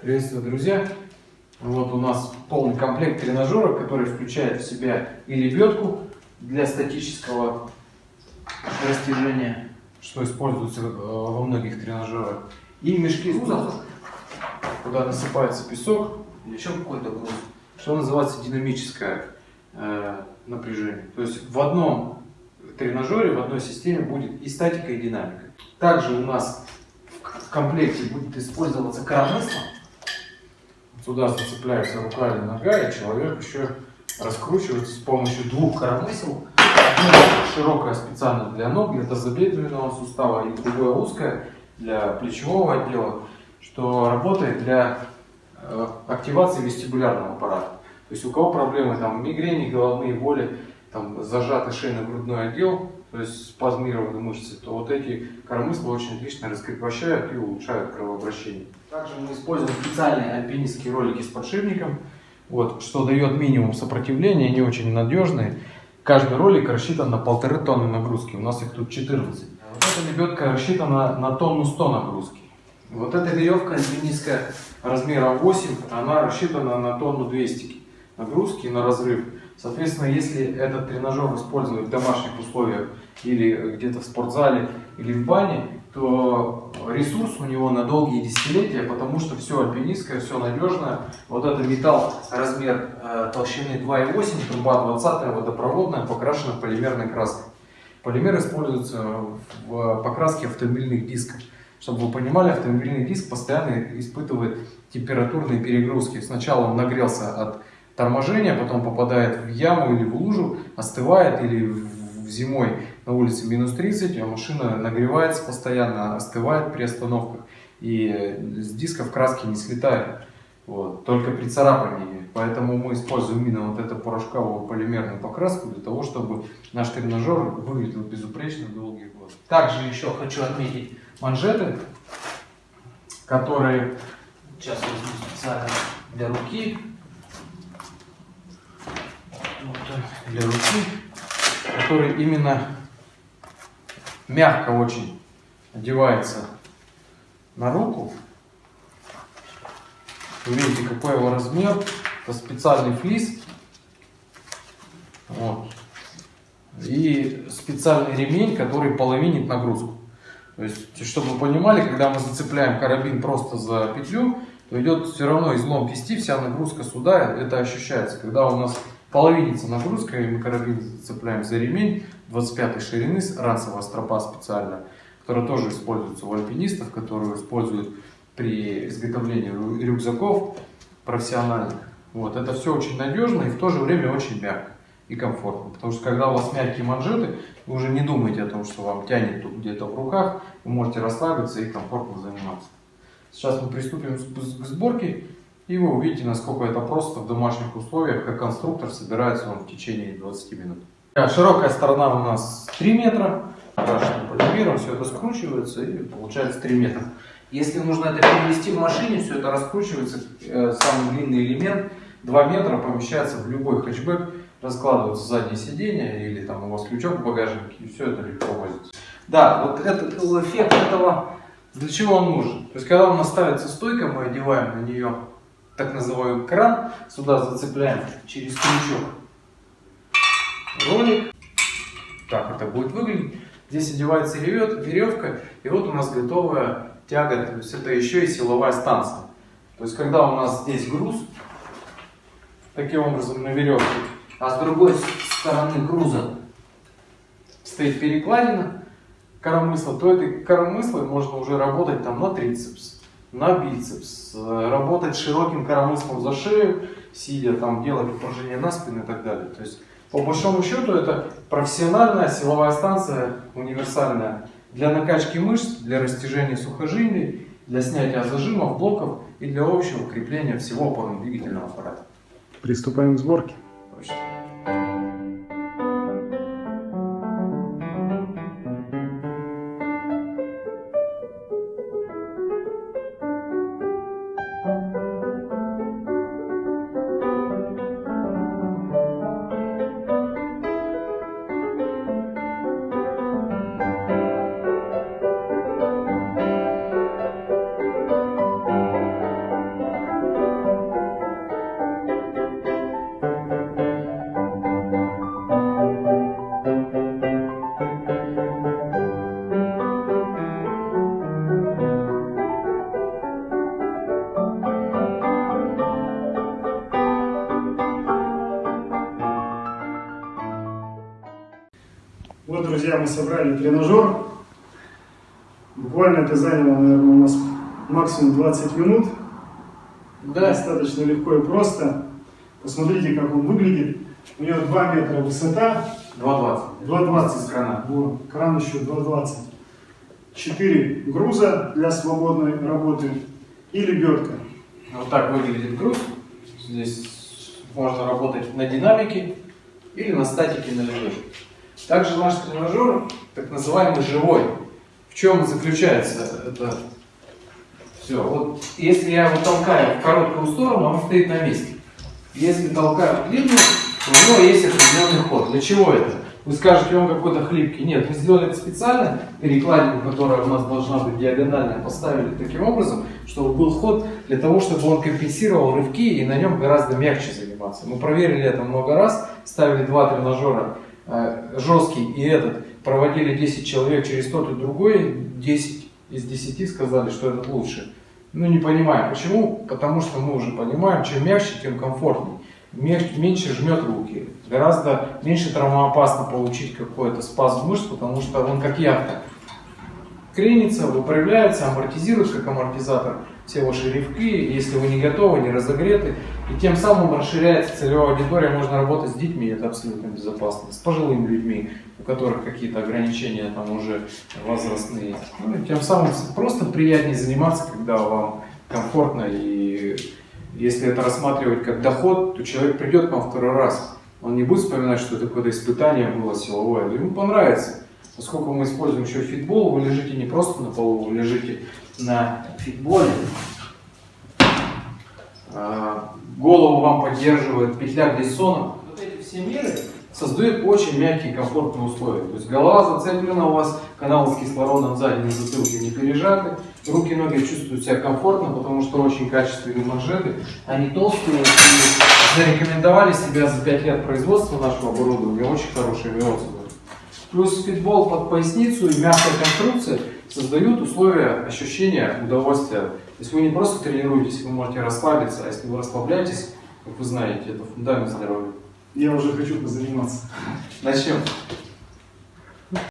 Приветствую, друзья! Вот у нас полный комплект тренажеров, который включает в себя и лебедку для статического растяжения, что используется э, во многих тренажерах, и мешки с грузом, куда насыпается песок или еще какой-то груз, что называется динамическое э, напряжение. То есть в одном тренажере, в одной системе будет и статика, и динамика. Также у нас в комплекте будет использоваться коромысло. Туда зацепляется рука или нога, и человек еще раскручивается с помощью двух коромысел. Одно широкое специально для ног, для тазобедренного сустава, и другое узкое для плечевого отдела, что работает для э, активации вестибулярного аппарата. То есть у кого проблемы там мигрени, головные боли, там зажатый шейно-грудной отдел, то есть спазмированы мышцы, то вот эти коромысла очень отлично раскрепощают и улучшают кровообращение. Также мы используем специальные альпинистские ролики с подшипником, вот, что дает минимум сопротивления, они очень надежные. Каждый ролик рассчитан на полторы тонны нагрузки, у нас их тут 14. Вот эта лебедка рассчитана на тонну 100 нагрузки. Вот эта веревка альпинистская размера 8, она рассчитана на тонну 200 нагрузки на разрыв. Соответственно, если этот тренажер использовать в домашних условиях или где-то в спортзале или в бане, то ресурс у него на долгие десятилетия, потому что все альпинистское, все надежное. Вот это металл размер э, толщины 2,8, труба 20 водопроводная, покрашена полимерной краской. Полимер используется в покраске автомобильных дисков. Чтобы вы понимали, автомобильный диск постоянно испытывает температурные перегрузки. Сначала он нагрелся от торможение, потом попадает в яму или в лужу, остывает или в зимой на улице минус 30, а машина нагревается постоянно, остывает при остановках и с дисков краски не слетает. Вот, только при царапании. Поэтому мы используем именно вот эту порошковую полимерную покраску для того, чтобы наш тренажер выглядел безупречно долгие годы. Также еще хочу отметить манжеты, которые сейчас возьму специально для руки для руки, который именно мягко очень одевается на руку. Вы видите, какой его размер. Это специальный флис. Вот. И специальный ремень, который половинит нагрузку. То есть, чтобы вы понимали, когда мы зацепляем карабин просто за петлю, то идет все равно излом кисти, вся нагрузка сюда, это ощущается. Когда у нас половинится нагрузка, и мы карабин цепляем за ремень 25 ширины, ранцевая стропа специальная, которая тоже используется у альпинистов, которую используют при изготовлении рюкзаков профессиональных. Вот, это все очень надежно и в то же время очень мягко и комфортно. Потому что когда у вас мягкие манжеты, вы уже не думаете о том, что вам тянет где-то в руках, вы можете расслабиться и комфортно заниматься. Сейчас мы приступим к сборке. И вы увидите, насколько это просто в домашних условиях, как конструктор собирается он в течение 20 минут. Широкая сторона у нас 3 метра, окрашенным полимером, все это скручивается и получается 3 метра. Если нужно это перевести в машине, все это раскручивается, э, самый длинный элемент 2 метра помещается в любой хэтчбэк, раскладывается заднее сиденье или там у вас крючок в багажнике, и все это легко возится. Да, вот этот эффект этого, для чего он нужен? То есть, когда у нас ставится стойка, мы одеваем на нее так называемый кран. Сюда зацепляем через крючок ролик. Так это будет выглядеть. Здесь одевается веревка, и вот у нас готовая тяга, то есть это еще и силовая станция. То есть когда у нас здесь груз, таким образом на веревке, а с другой стороны груза стоит перекладина коромысла, то этой коромыслой можно уже работать там на трицепс, на бицепс, работать широким коромыслом за шею, сидя там, делать упражнения на спину и так далее. То есть, по большому счету, это профессиональная силовая станция, универсальная, для накачки мышц, для растяжения сухожилий, для снятия зажимов, блоков и для общего укрепления всего опорно-двигательного аппарата. Приступаем к сборке. Точно. Мы собрали тренажер. Буквально это заняло, наверное, у нас максимум 20 минут. Да. Достаточно легко и просто. Посмотрите, как он выглядит. У него 2 метра высота, 2,20. 2,20 С крана. Вот, кран еще 2,20. 4 груза для свободной работы и лебедка. Вот так выглядит груз. Здесь можно работать на динамике или на статике на лежачке. Также наш тренажер, так называемый живой. В чем заключается это все? Вот если я его толкаю в короткую сторону, он стоит на месте. Если толкаю в длинную, у него есть определенный ход. Для чего это? Вы скажете, он какой-то хлипкий. Нет, мы сделали это специально, перекладину, которая у нас должна быть диагональная, поставили таким образом, чтобы был ход для того, чтобы он компенсировал рывки и на нем гораздо мягче заниматься. Мы проверили это много раз, ставили два тренажера, жесткий и этот, проводили 10 человек через тот и другой, 10 из 10 сказали, что этот лучше. Ну, не понимаем. Почему? Потому что мы уже понимаем, чем мягче, тем комфортнее. Меньше жмет руки. Гораздо меньше травмоопасно получить какой-то спазм мышц, потому что он как яхта. Кренится, выправляется, амортизирует как амортизатор все ваши рывки, если вы не готовы, не разогреты. И тем самым расширяется целевая аудитория, можно работать с детьми, это абсолютно безопасно. С пожилыми людьми, у которых какие-то ограничения там уже возрастные. Ну, и тем самым просто приятнее заниматься, когда вам комфортно и если это рассматривать как доход, то человек придет к вам второй раз. Он не будет вспоминать, что это какое-то испытание было силовое. Ему понравится. Поскольку мы используем еще фитбол, вы лежите не просто на полу, вы лежите на фитболе. А, Голову вам поддерживает петля глиссона. Вот эти все меры создают очень мягкие комфортные условия. То есть голова зацеплена у вас, каналы с кислородом сзади на затылке не пережаты, руки и ноги чувствуют себя комфортно, потому что очень качественные манжеты, они толстые и зарекомендовали себя за 5 лет производства нашего оборудования очень хорошими отзывами. Плюс фитбол под поясницу и мягкая конструкция создают условия ощущения удовольствия. То есть вы не просто тренируетесь, вы можете расслабиться, а если вы расслабляетесь, как вы знаете, это фундамент здоровья. Я уже хочу позаниматься. Начнем.